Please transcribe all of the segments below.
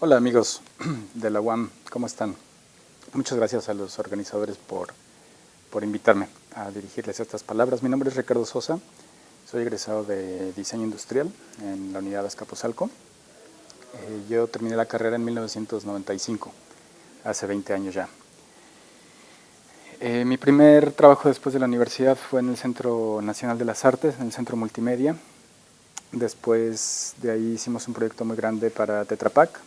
Hola amigos de la UAM, ¿cómo están? Muchas gracias a los organizadores por, por invitarme a dirigirles estas palabras. Mi nombre es Ricardo Sosa, soy egresado de Diseño Industrial en la Unidad Azcapotzalco. Eh, yo terminé la carrera en 1995, hace 20 años ya. Eh, mi primer trabajo después de la universidad fue en el Centro Nacional de las Artes, en el Centro Multimedia. Después de ahí hicimos un proyecto muy grande para Tetra Pak,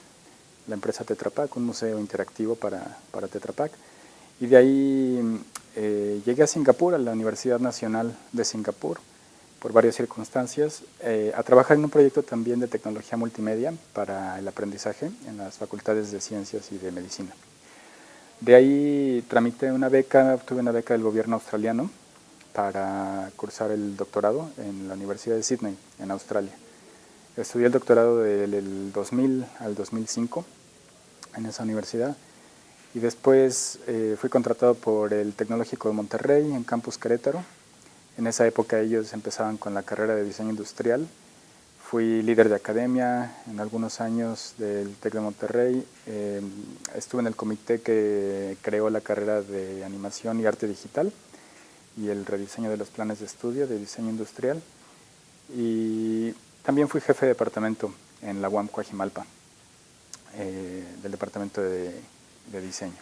la empresa Tetra Pak, un museo interactivo para, para Tetra Pak. Y de ahí eh, llegué a Singapur, a la Universidad Nacional de Singapur, por varias circunstancias, eh, a trabajar en un proyecto también de tecnología multimedia para el aprendizaje en las facultades de ciencias y de medicina. De ahí tramité una beca, obtuve una beca del gobierno australiano para cursar el doctorado en la Universidad de Sydney, en Australia. Estudié el doctorado del 2000 al 2005 en esa universidad y después eh, fui contratado por el Tecnológico de Monterrey en Campus Querétaro. En esa época ellos empezaban con la carrera de diseño industrial. Fui líder de academia en algunos años del TEC de Monterrey. Eh, estuve en el comité que creó la carrera de animación y arte digital y el rediseño de los planes de estudio de diseño industrial. Y también fui jefe de departamento en la UAM Coajimalpa, eh, del departamento de diseño.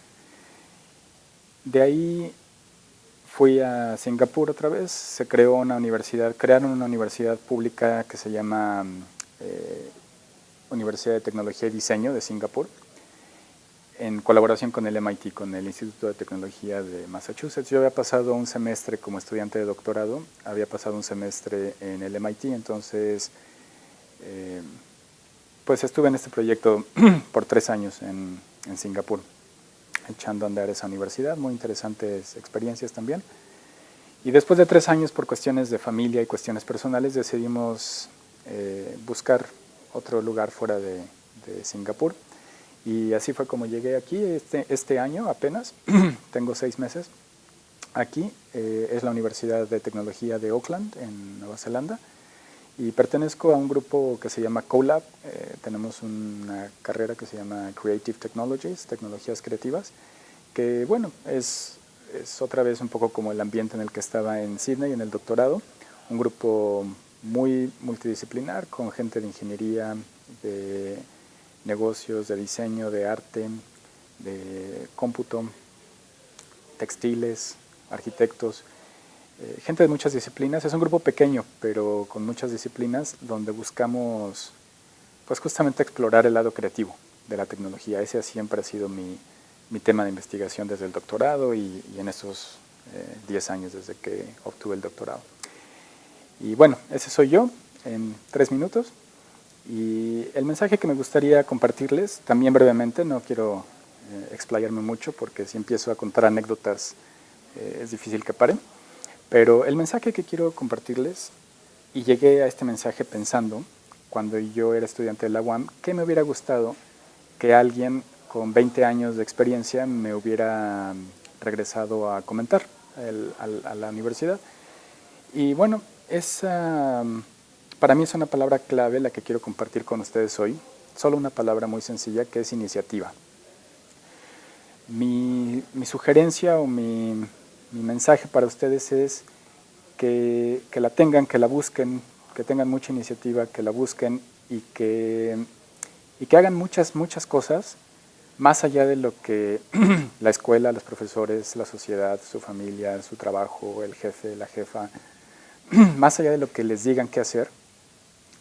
De ahí fui a Singapur otra vez, se creó una universidad, crearon una universidad pública que se llama eh, Universidad de Tecnología y Diseño de Singapur, en colaboración con el MIT, con el Instituto de Tecnología de Massachusetts. Yo había pasado un semestre como estudiante de doctorado, había pasado un semestre en el MIT, entonces eh, pues estuve en este proyecto por tres años en, Singapur echando a andar esa universidad, muy interesantes experiencias también. Y después de tres años, por cuestiones de familia y cuestiones personales, decidimos eh, buscar otro lugar fuera de, Singapur. Y así fue como llegué aquí este, este año apenas, tengo seis meses. Aquí eh, es la Universidad de Tecnología de Auckland, en Nueva Zelanda, y pertenezco a un grupo que se llama CoLab, eh, tenemos una carrera que se llama Creative Technologies, Tecnologías Creativas, que bueno, es, es otra vez un poco como el ambiente en el que estaba en Sydney en el doctorado, un grupo muy multidisciplinar con gente de ingeniería, de negocios, de diseño, de arte, de cómputo, textiles, arquitectos, eh, gente de muchas disciplinas, es un grupo pequeño, pero con muchas disciplinas, donde buscamos pues justamente explorar el lado creativo de la tecnología. Ese siempre ha sido mi, mi tema de investigación desde el doctorado y, en esos 10 eh, años desde que obtuve el doctorado. Y bueno, ese soy yo en tres minutos. Y el mensaje que me gustaría compartirles, también brevemente, no quiero eh, explayarme mucho porque si empiezo a contar anécdotas es difícil que paren. Pero el mensaje que quiero compartirles, y llegué a este mensaje pensando, cuando yo era estudiante de la UAM, que me hubiera gustado que alguien con 20 años de experiencia me hubiera regresado a comentar a la universidad. Y bueno, esa, para mí es una palabra clave la que quiero compartir con ustedes hoy, solo una palabra muy sencilla que es iniciativa. Mi sugerencia o mi, mi mensaje para ustedes es que, la tengan, que la busquen, que tengan mucha iniciativa, que la busquen y que, y que hagan muchas, muchas cosas más allá de lo que la escuela, los profesores, la sociedad, su familia, su trabajo, el jefe, la jefa, más allá de lo que les digan qué hacer,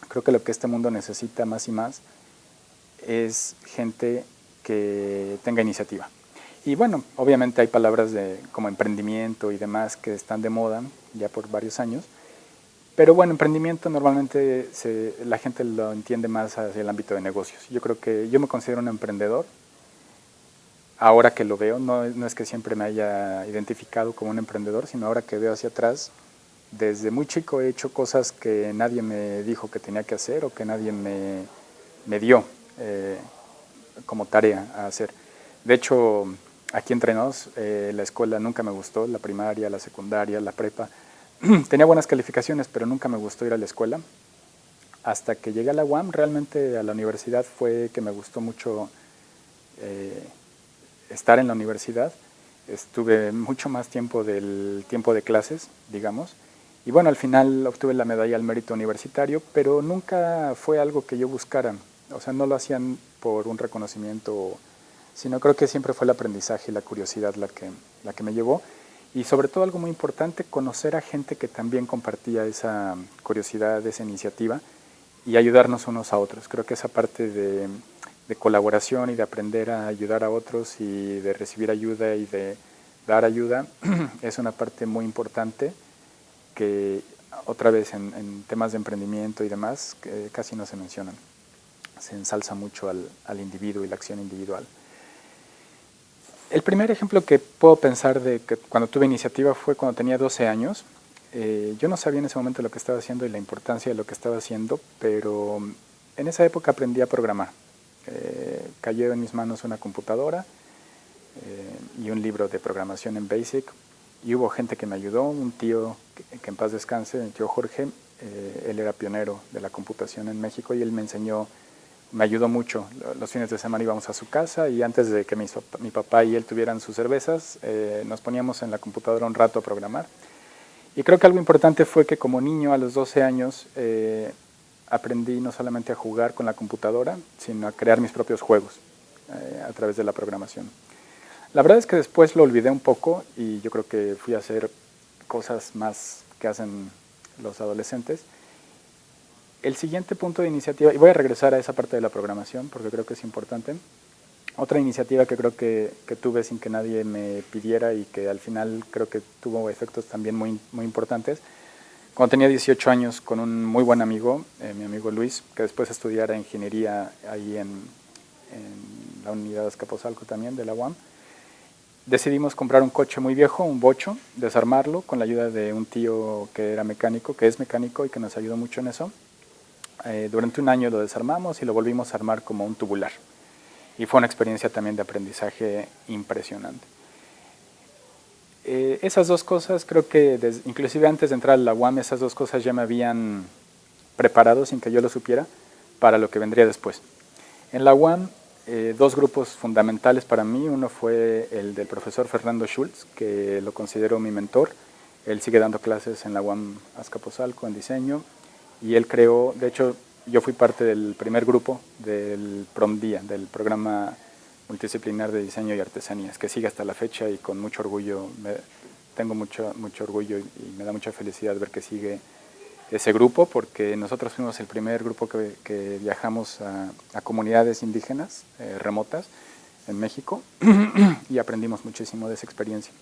creo que lo que este mundo necesita más y más es gente que tenga iniciativa. Y bueno, obviamente hay palabras de, como emprendimiento y demás que están de moda ya por varios años, pero bueno, emprendimiento normalmente la gente lo entiende más hacia el ámbito de negocios. Yo creo que yo me considero un emprendedor, ahora que lo veo, no, no es que siempre me haya identificado como un emprendedor, sino ahora que veo hacia atrás, desde muy chico he hecho cosas que nadie me dijo que tenía que hacer o que nadie me, me dio eh, como tarea a hacer. De hecho, aquí entre nos, eh, la escuela nunca me gustó, la primaria, la secundaria, la prepa. Tenía buenas calificaciones, pero nunca me gustó ir a la escuela. Hasta que llegué a la UAM, realmente a la universidad fue que me gustó mucho eh, estar en la universidad. Estuve mucho más tiempo del tiempo de clases, digamos. Y bueno, al final obtuve la medalla al mérito universitario, pero nunca fue algo que yo buscara. O sea, no lo hacían por un reconocimiento, sino creo que siempre fue el aprendizaje y la curiosidad la que, la que me llevó. Y sobre todo algo muy importante, conocer a gente que también compartía esa curiosidad, esa iniciativa y ayudarnos unos a otros. Creo que esa parte de, colaboración y de aprender a ayudar a otros y de recibir ayuda y de dar ayuda es una parte muy importante que otra vez en, temas de emprendimiento y demás casi no se mencionan. Se ensalza mucho al, al individuo y la acción individual. El primer ejemplo que puedo pensar de que cuando tuve iniciativa fue cuando tenía 12 años. Eh, yo no sabía en ese momento lo que estaba haciendo y la importancia de lo que estaba haciendo, pero en esa época aprendí a programar. Eh, cayó en mis manos una computadora eh, y un libro de programación en BASIC y hubo gente que me ayudó, un tío que, en paz descanse, el tío Jorge, él era pionero de la computación en México y él me enseñó me ayudó mucho. Los fines de semana íbamos a su casa y antes de que mi, papá y él tuvieran sus cervezas, eh, nos poníamos en la computadora un rato a programar. Y creo que algo importante fue que como niño a los 12 años eh, aprendí no solamente a jugar con la computadora, sino a crear mis propios juegos eh, a través de la programación. La verdad es que después lo olvidé un poco y yo creo que fui a hacer cosas más que hacen los adolescentes. El siguiente punto de iniciativa, y voy a regresar a esa parte de la programación porque creo que es importante. Otra iniciativa que creo que, tuve sin que nadie me pidiera y que al final creo que tuvo efectos también muy, muy importantes. Cuando tenía 18 años con un muy buen amigo, eh, mi amigo Luis, que después estudiara ingeniería ahí en, en la unidad de Escaposalco también, de la UAM, decidimos comprar un coche muy viejo, un bocho, desarmarlo con la ayuda de un tío que era mecánico, que es mecánico y que nos ayudó mucho en eso. Eh, durante un año lo desarmamos y lo volvimos a armar como un tubular. Y fue una experiencia también de aprendizaje impresionante. Eh, esas dos cosas, creo que inclusive antes de entrar a la UAM, esas dos cosas ya me habían preparado sin que yo lo supiera para lo que vendría después. En la UAM, eh, dos grupos fundamentales para mí, uno fue el del profesor Fernando Schultz, que lo considero mi mentor, él sigue dando clases en la UAM Azcapotzalco en diseño y él creó, de hecho yo fui parte del primer grupo del PROMDIA, del programa multidisciplinar de diseño y artesanías, que sigue hasta la fecha y con mucho orgullo, tengo mucho, mucho orgullo y, me da mucha felicidad ver que sigue ese grupo, porque nosotros fuimos el primer grupo que, viajamos a, comunidades indígenas eh, remotas en México y aprendimos muchísimo de esa experiencia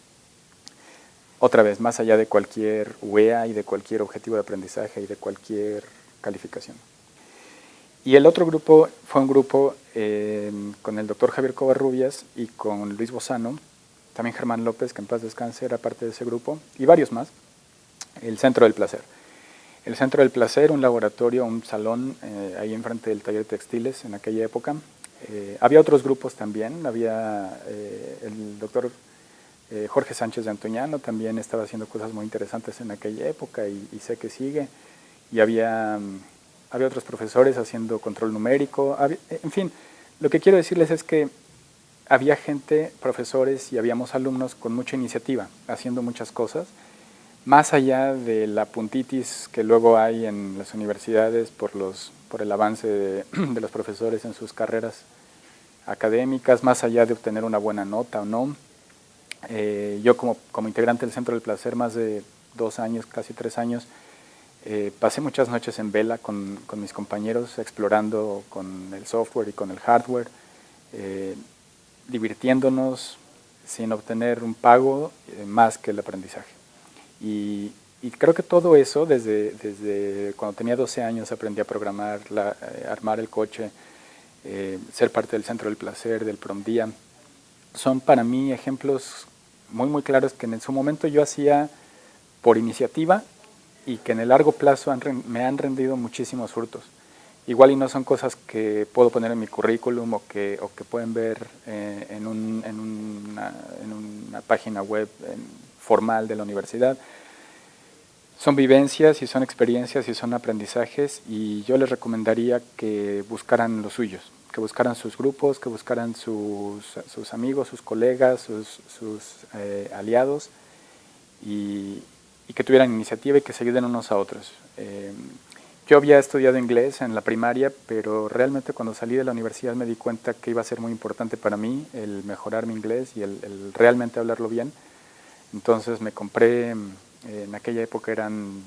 otra vez, más allá de cualquier UEA y de cualquier objetivo de aprendizaje y de cualquier calificación. Y el otro grupo fue un grupo eh, con el doctor Javier Covarrubias y con Luis Bozano, también Germán López, que en paz descanse, era parte de ese grupo, y varios más, el Centro del Placer. El Centro del Placer, un laboratorio, un salón eh, ahí enfrente del taller de textiles en aquella época. Eh, había otros grupos también, había el doctor eh, Jorge Sánchez de Antoñano también estaba haciendo cosas muy interesantes en aquella época y, sé que sigue. Y había, mm, había otros profesores haciendo control numérico. en fin, lo que quiero decirles es que había gente, profesores y habíamos alumnos con mucha iniciativa, haciendo muchas cosas, más allá de la puntitis que luego hay en las universidades por, los, por el avance de los profesores en sus carreras académicas, más allá de obtener una buena nota o no, eh, yo como, como, integrante del Centro del Placer, más de dos años, casi tres años, eh, pasé muchas noches en vela con, con, mis compañeros, explorando con el software y con el hardware, eh, divirtiéndonos sin obtener un pago más que el aprendizaje. Y, y, creo que todo eso, desde, desde cuando tenía 12 años aprendí a programar, la, armar el coche, ser parte del Centro del Placer, del Prom Día, son para mí ejemplos muy muy claros que en su momento yo hacía por iniciativa y que en el largo plazo me han rendido muchísimos frutos. Igual y no son cosas que puedo poner en mi currículum o que, o que pueden ver eh, en, un, en, una, en, una, página web formal de la universidad, son vivencias y son experiencias y son aprendizajes y yo les recomendaría que buscaran los suyos, que buscaran sus grupos, que buscaran sus, amigos, sus colegas, sus, eh, aliados y, que tuvieran iniciativa y que se ayuden unos a otros. Eh, yo había estudiado inglés en la primaria, pero realmente cuando salí de la universidad me di cuenta que iba a ser muy importante para mí el mejorar mi inglés y el, realmente hablarlo bien. Entonces me compré, en aquella época eran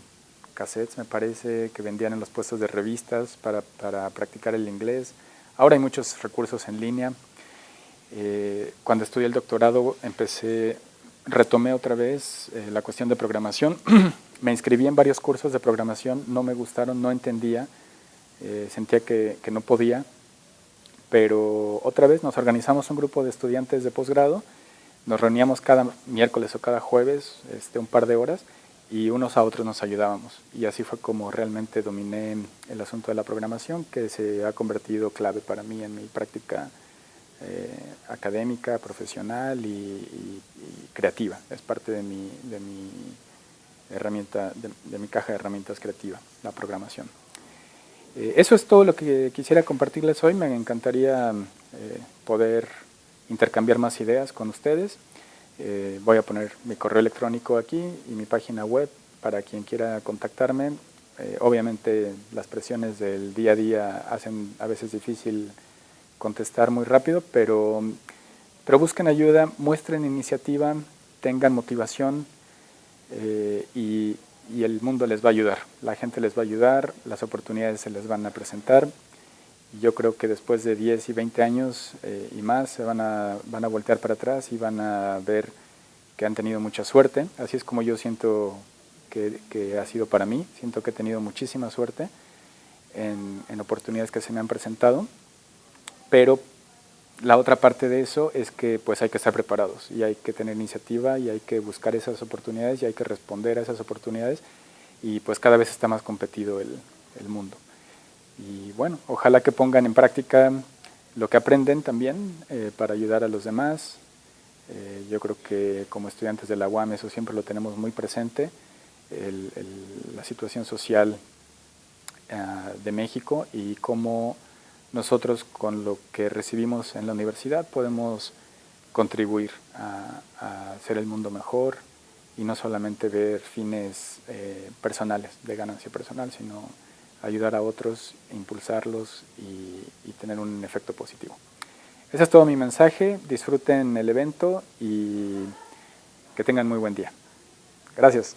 cassettes, me parece, que vendían en los puestos de revistas para practicar el inglés. Ahora hay muchos recursos en línea. Eh, cuando estudié el doctorado empecé, retomé otra vez eh, la cuestión de programación. me inscribí en varios cursos de programación, no me gustaron, no entendía, eh, sentía que, que, no podía, pero otra vez nos organizamos un grupo de estudiantes de posgrado, nos reuníamos cada miércoles o cada jueves, este, un par de horas, y unos a otros nos ayudábamos. Y así fue como realmente dominé el asunto de la programación, que se ha convertido clave para mí en mi práctica eh, académica, profesional y, y, y, creativa. Es parte de mi, de mi herramienta, de, de, mi caja de herramientas creativa, la programación. Eh, eso es todo lo que quisiera compartirles hoy. Me encantaría eh, poder intercambiar más ideas con ustedes. Eh, voy a poner mi correo electrónico aquí y mi página web para quien quiera contactarme. Eh, obviamente las presiones del día a día hacen a veces difícil contestar muy rápido, pero, pero busquen ayuda, muestren iniciativa, tengan motivación eh, y, y el mundo les va a ayudar. La gente les va a ayudar, las oportunidades se les van a presentar yo creo que después de 10 y 20 años eh, y más se van a, van a voltear para atrás y van a ver que han tenido mucha suerte. Así es como yo siento que, que ha sido para mí. Siento que he tenido muchísima suerte en, en, oportunidades que se me han presentado. Pero la otra parte de eso es que pues hay que estar preparados y hay que tener iniciativa y hay que buscar esas oportunidades y hay que responder a esas oportunidades y pues cada vez está más competido el, el mundo. Y bueno, ojalá que pongan en práctica lo que aprenden también eh, para ayudar a los demás. Eh, yo creo que como estudiantes de la UAM eso siempre lo tenemos muy presente, el, la situación social uh, de México y cómo nosotros con lo que recibimos en la universidad podemos contribuir a, a hacer el mundo mejor y no solamente ver fines eh, personales, de ganancia personal, sino ayudar a otros, impulsarlos y, tener un efecto positivo. Ese es todo mi mensaje, disfruten el evento y que tengan muy buen día. Gracias.